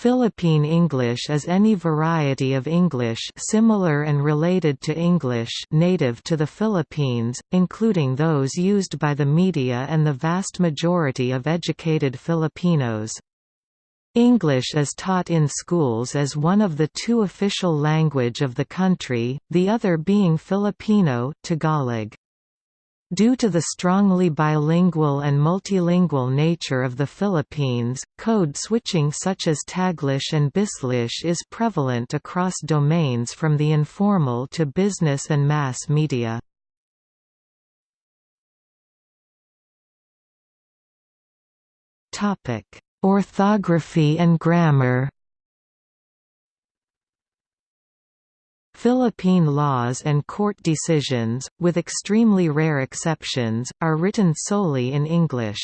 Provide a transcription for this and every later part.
Philippine English is any variety of English similar and related to English native to the Philippines, including those used by the media and the vast majority of educated Filipinos. English is taught in schools as one of the two official language of the country, the other being Filipino Tagalog. Due to the strongly bilingual and multilingual nature of the Philippines, code switching such as Taglish and Bislish is prevalent across domains from the informal to business and mass media. Orthography and grammar Philippine laws and court decisions, with extremely rare exceptions, are written solely in English.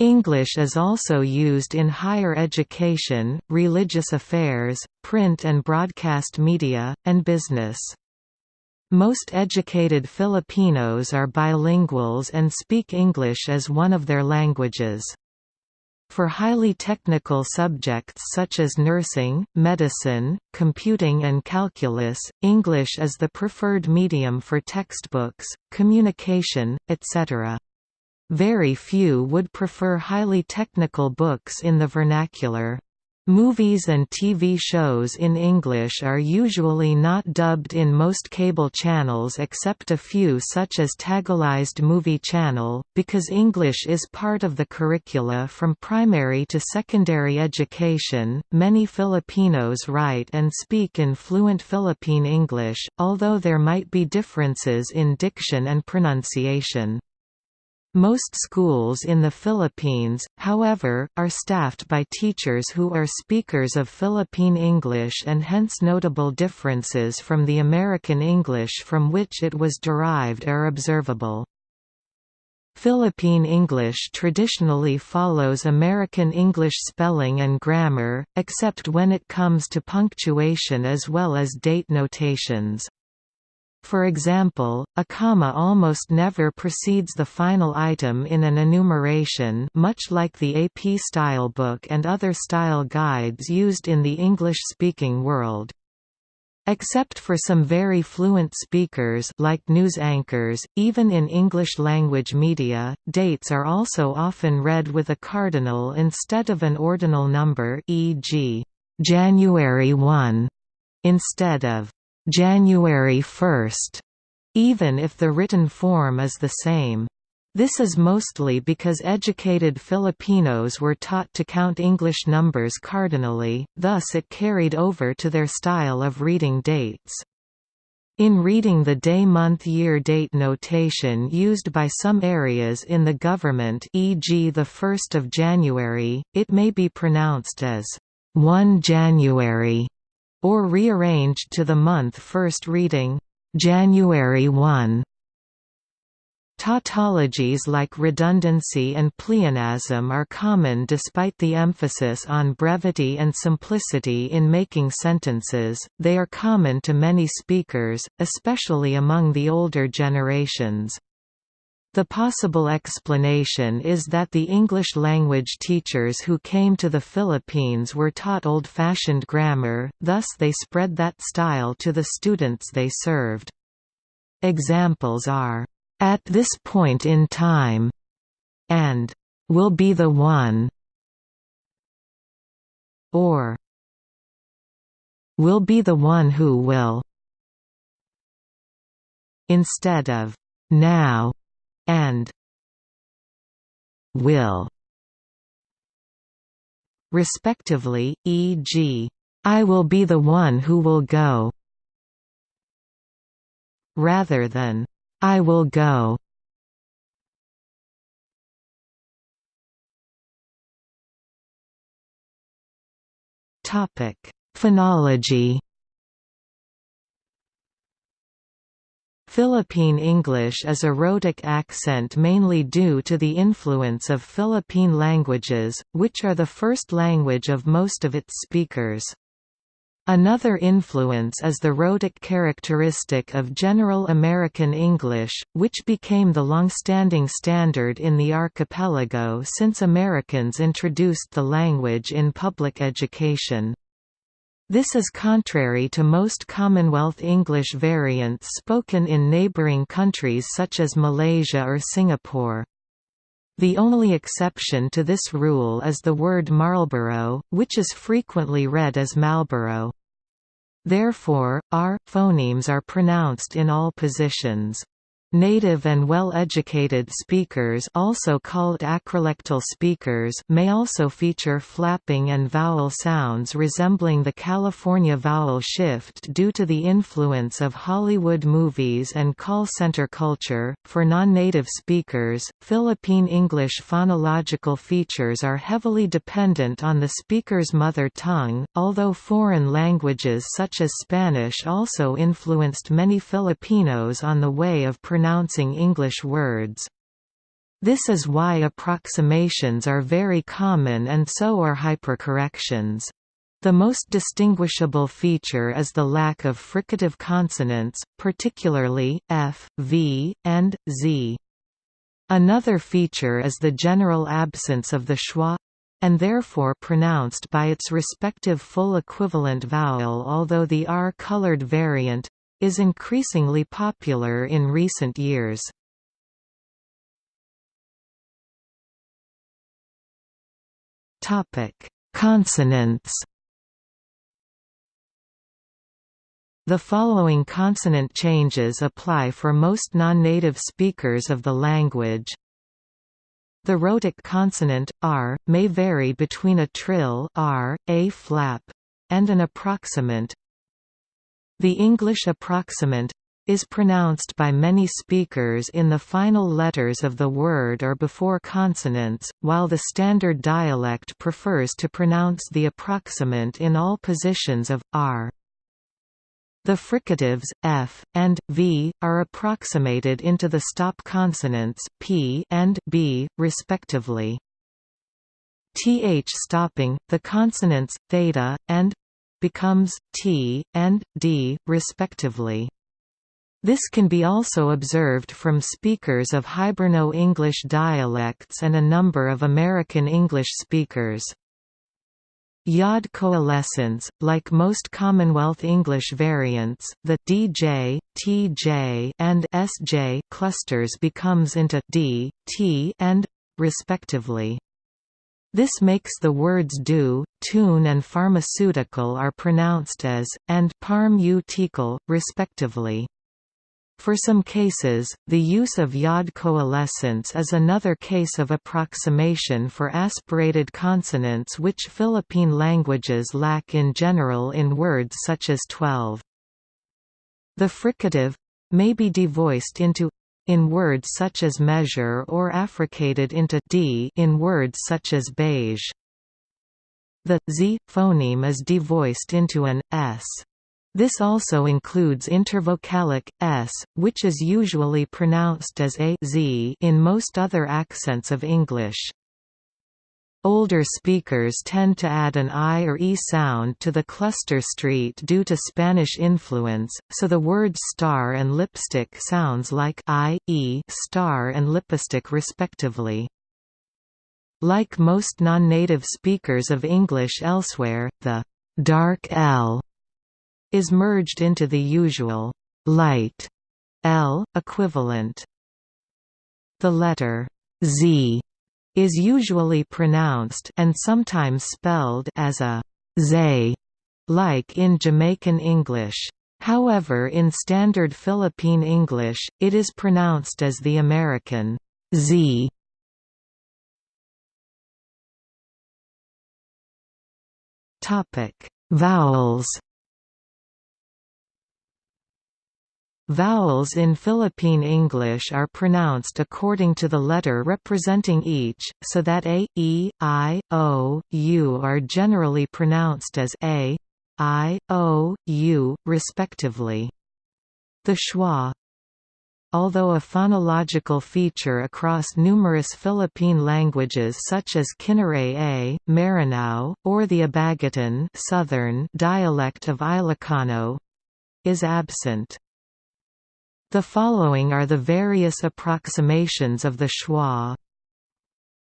English is also used in higher education, religious affairs, print and broadcast media, and business. Most educated Filipinos are bilinguals and speak English as one of their languages. For highly technical subjects such as nursing, medicine, computing and calculus, English is the preferred medium for textbooks, communication, etc. Very few would prefer highly technical books in the vernacular. Movies and TV shows in English are usually not dubbed in most cable channels except a few such as Tagalized Movie Channel, because English is part of the curricula from primary to secondary education. Many Filipinos write and speak in fluent Philippine English, although there might be differences in diction and pronunciation. Most schools in the Philippines, however, are staffed by teachers who are speakers of Philippine English and hence notable differences from the American English from which it was derived are observable. Philippine English traditionally follows American English spelling and grammar, except when it comes to punctuation as well as date notations. For example, a comma almost never precedes the final item in an enumeration much like the AP style book and other style guides used in the English-speaking world. Except for some very fluent speakers like news anchors, even in English-language media, dates are also often read with a cardinal instead of an ordinal number e.g., January 1, instead of January 1, even if the written form is the same. This is mostly because educated Filipinos were taught to count English numbers cardinally, thus it carried over to their style of reading dates. In reading the day-month-year date notation used by some areas in the government e.g. the 1st of January, it may be pronounced as 1 January or rearranged to the month first reading, January 1. Tautologies like redundancy and pleonasm are common despite the emphasis on brevity and simplicity in making sentences, they are common to many speakers, especially among the older generations. The possible explanation is that the English language teachers who came to the Philippines were taught old-fashioned grammar, thus they spread that style to the students they served. Examples are, "...at this point in time", and "...will be the one", or "...will be the one who will", instead of "...now", and will respectively, e.g., I will be the one who will go rather than I will go Topic: Phonology Philippine English is a rhotic accent mainly due to the influence of Philippine languages, which are the first language of most of its speakers. Another influence is the rhotic characteristic of General American English, which became the long-standing standard in the archipelago since Americans introduced the language in public education. This is contrary to most Commonwealth English variants spoken in neighbouring countries such as Malaysia or Singapore. The only exception to this rule is the word Marlborough, which is frequently read as Marlborough. Therefore, r phonemes are pronounced in all positions. Native and well-educated speakers also called acrolectal speakers may also feature flapping and vowel sounds resembling the California vowel shift due to the influence of Hollywood movies and call center culture. For non-native speakers, Philippine English phonological features are heavily dependent on the speaker's mother tongue, although foreign languages such as Spanish also influenced many Filipinos on the way of pronouncing pronouncing English words. This is why approximations are very common and so are hypercorrections. The most distinguishable feature is the lack of fricative consonants, particularly f, v, and z. Another feature is the general absence of the schwa and therefore pronounced by its respective full equivalent vowel although the R-colored variant is increasingly popular in recent years. Topic: Consonants. The following consonant changes apply for most non-native speakers of the language. The rhotic consonant r may vary between a trill r, a flap, and an approximant the English approximant is pronounced by many speakers in the final letters of the word or before consonants, while the standard dialect prefers to pronounce the approximant in all positions of r. The fricatives f and v are approximated into the stop consonants p and b, respectively. Th stopping, the consonants theta and becomes t, and d, respectively. This can be also observed from speakers of Hiberno-English dialects and a number of American English speakers. Yod coalescence, like most Commonwealth English variants, the DJ, TJ, and SJ clusters becomes into D, T, and respectively. This makes the words do, tune and pharmaceutical are pronounced as, and parm respectively. For some cases, the use of yod coalescence is another case of approximation for aspirated consonants which Philippine languages lack in general in words such as 12. The fricative may be devoiced into in words such as measure or affricated into d in words such as beige. The z phoneme is devoiced into an s. This also includes intervocalic s, which is usually pronounced as a z in most other accents of English. Older speakers tend to add an I or E sound to the cluster street due to Spanish influence, so the words star and lipstick sounds like I, E star and lipstick respectively. Like most non-native speakers of English elsewhere, the dark L is merged into the usual light L equivalent. The letter Z is usually pronounced and sometimes spelled as a zay, like in Jamaican English. However in Standard Philippine English, it is pronounced as the American z. Topic: Vowels Vowels in Philippine English are pronounced according to the letter representing each, so that a, e, i, o, u are generally pronounced as a, i, o, u, respectively. The schwa although a phonological feature across numerous Philippine languages such as Kinaray-A, Maranao, or the Abagatan southern dialect of Ilocano is absent. The following are the various approximations of the schwa.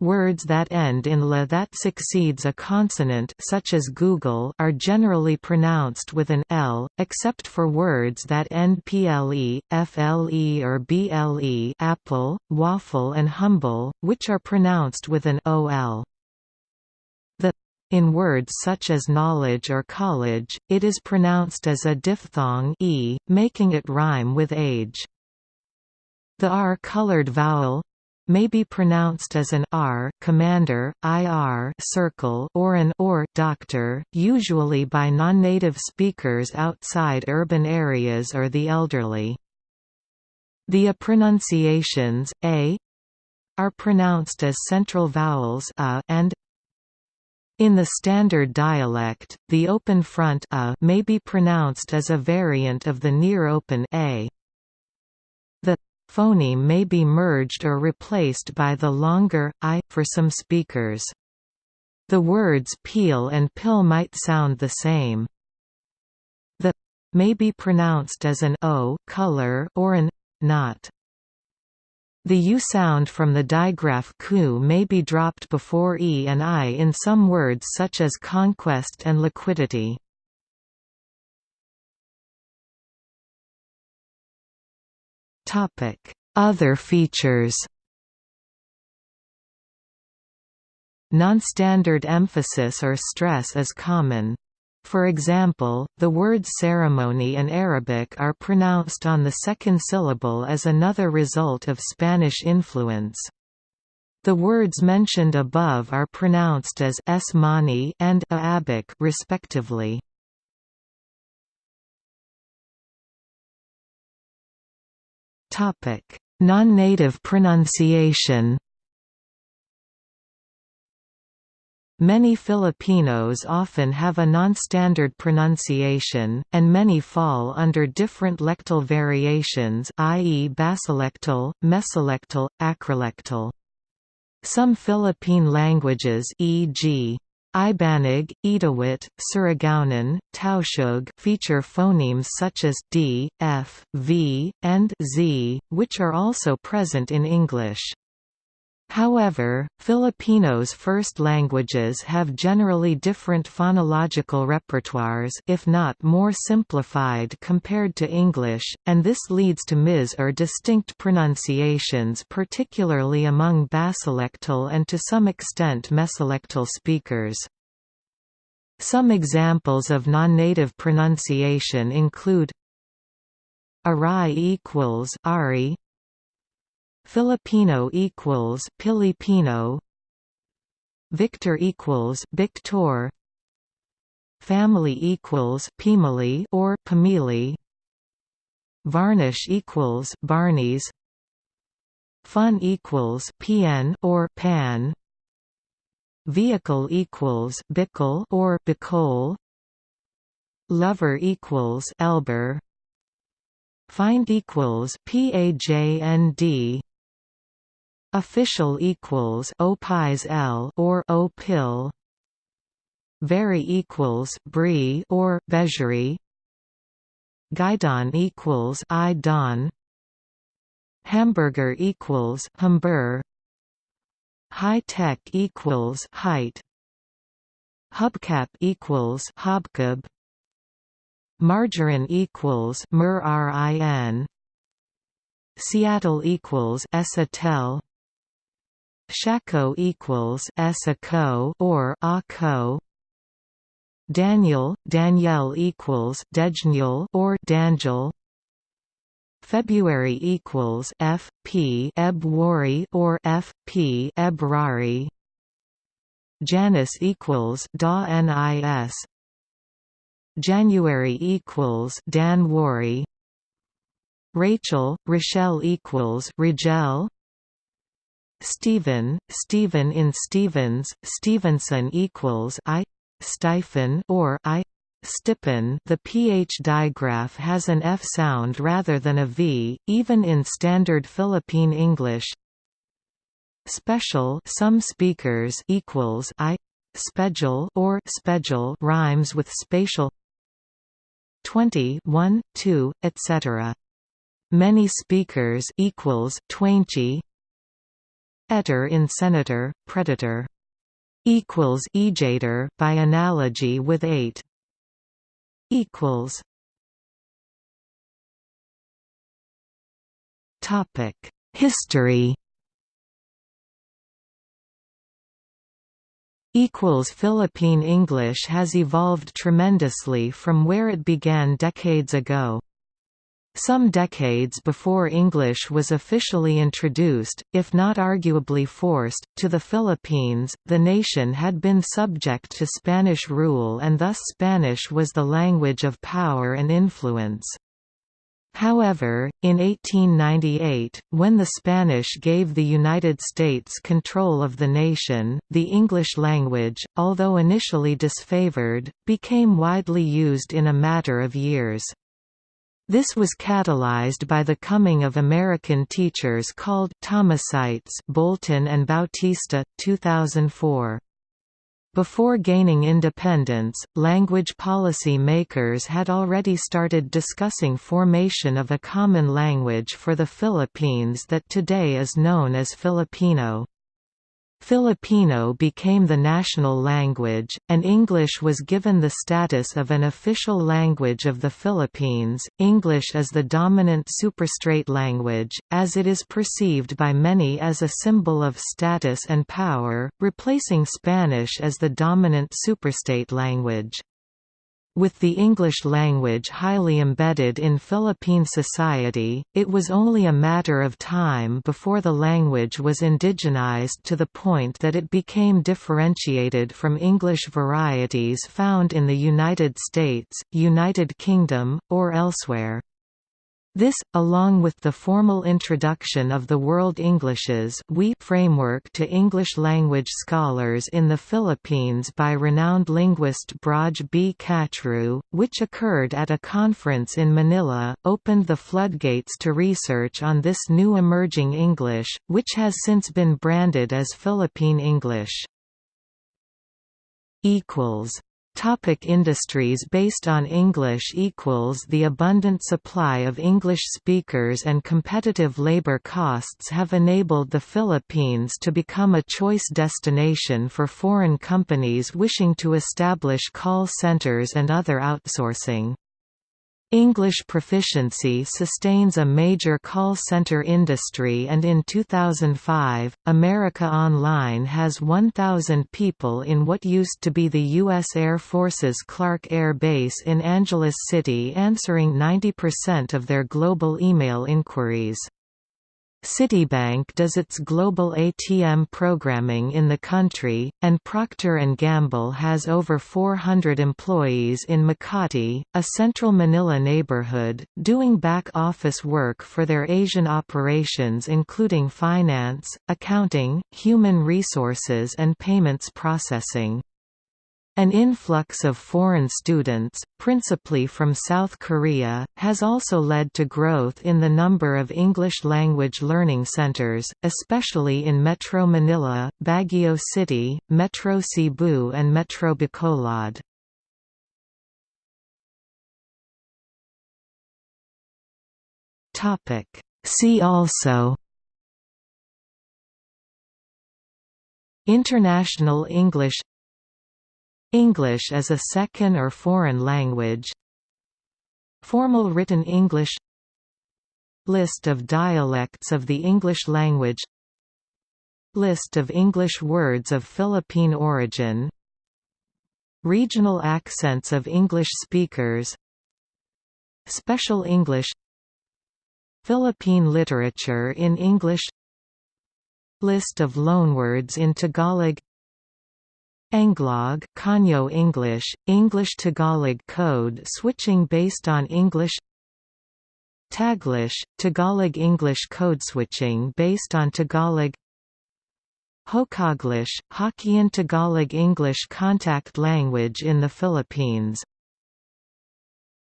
Words that end in la that succeeds a consonant such as Google are generally pronounced with an l, except for words that end ple, fle or ble apple, waffle and humble, which are pronounced with an ol. The in words such as knowledge or college, it is pronounced as a diphthong e, making it rhyme with age. The r-colored vowel may be pronounced as an r commander, ir circle or an or doctor, usually by non-native speakers outside urban areas or the elderly. The a pronunciations a are pronounced as central vowels a and in the standard dialect, the open front a may be pronounced as a variant of the near open a. Phoneme may be merged or replaced by the longer i for some speakers. The words peel and pill might sound the same. The may be pronounced as an o color or an not. The U sound from the digraph ku may be dropped before e and i in some words such as conquest and liquidity. Other features Non-standard emphasis or stress is common. For example, the words ceremony and Arabic are pronounced on the second syllable as another result of Spanish influence. The words mentioned above are pronounced as esmani and Arabic respectively. Non-native pronunciation Many Filipinos often have a non-standard pronunciation, and many fall under different lectal variations i.e. basilectal, mesolectal, acrolectal. Some Philippine languages e.g. Ibanag, Itawit, Surigaonon, Tausug feature phonemes such as d, f, v, and z, which are also present in English. However, Filipinos' first languages have generally different phonological repertoires if not more simplified compared to English, and this leads to mis or distinct pronunciations particularly among basilectal and to some extent mesolectal speakers. Some examples of non-native pronunciation include Arai equals Ari, Filipino equals Pilipino. Victor equals Victor. Family equals Pimili or Pamili. Varnish equals Barneys Fun equals PN or Pan Vehicle equals Bickle or Bicol. Lover equals Elber. Find equals PAJND Official equals opis l or opil. Very equals brie or begery. Guidon equals i don. Hamburger equals humber High tech equals height. Hubcap equals hobcub. Margarine equals mer Seattle equals esatel. Shako equals Esako or Ako. Daniel, Danielle equals Dejnul or Dangel. February equals F P Ebwari or F P Ebrari. Janus equals Da Nis. January equals Dan Rachel, Rochelle equals Rigel. Stephen, Stephen in Stevens, Stevenson equals I, Stephen or I, stipen the ph digraph has an f sound rather than a v, even in standard Philippine English. Special some speakers equals i special or special rhymes with spatial. 20 1 2 etc many speakers equals twainchi etter in senator predator. Equals ejator by analogy with 8 equals. Topic. History. Equals Philippine English has evolved tremendously from where it began decades ago. Some decades before English was officially introduced, if not arguably forced, to the Philippines, the nation had been subject to Spanish rule and thus Spanish was the language of power and influence. However, in 1898, when the Spanish gave the United States control of the nation, the English language, although initially disfavored, became widely used in a matter of years. This was catalyzed by the coming of American teachers called Thomasites Bolton and Bautista, 2004. Before gaining independence, language policy makers had already started discussing formation of a common language for the Philippines that today is known as Filipino. Filipino became the national language, and English was given the status of an official language of the Philippines. English is the dominant superstrate language, as it is perceived by many as a symbol of status and power, replacing Spanish as the dominant superstrate language. With the English language highly embedded in Philippine society, it was only a matter of time before the language was indigenized to the point that it became differentiated from English varieties found in the United States, United Kingdom, or elsewhere. This, along with the formal introduction of the World Englishes we framework to English-language scholars in the Philippines by renowned linguist Braj B. Kachru, which occurred at a conference in Manila, opened the floodgates to research on this new emerging English, which has since been branded as Philippine English. Topic industries based on English equals The abundant supply of English speakers and competitive labor costs have enabled the Philippines to become a choice destination for foreign companies wishing to establish call centers and other outsourcing. English proficiency sustains a major call center industry and in 2005, America Online has 1,000 people in what used to be the U.S. Air Force's Clark Air Base in Angeles City answering 90% of their global email inquiries. Citibank does its global ATM programming in the country, and Procter & Gamble has over 400 employees in Makati, a central Manila neighborhood, doing back-office work for their Asian operations including finance, accounting, human resources and payments processing. An influx of foreign students, principally from South Korea, has also led to growth in the number of English-language learning centers, especially in Metro Manila, Baguio City, Metro Cebu and Metro Bacolod. See also International English English as a second or foreign language. Formal written English. List of dialects of the English language. List of English words of Philippine origin. Regional accents of English speakers. Special English. Philippine literature in English. List of loanwords in Tagalog Anglog Konyo English, English-Tagalog code switching based on English. Taglish, Tagalog English code switching based on Tagalog. Hokaglish, Hokkien Tagalog English contact language in the Philippines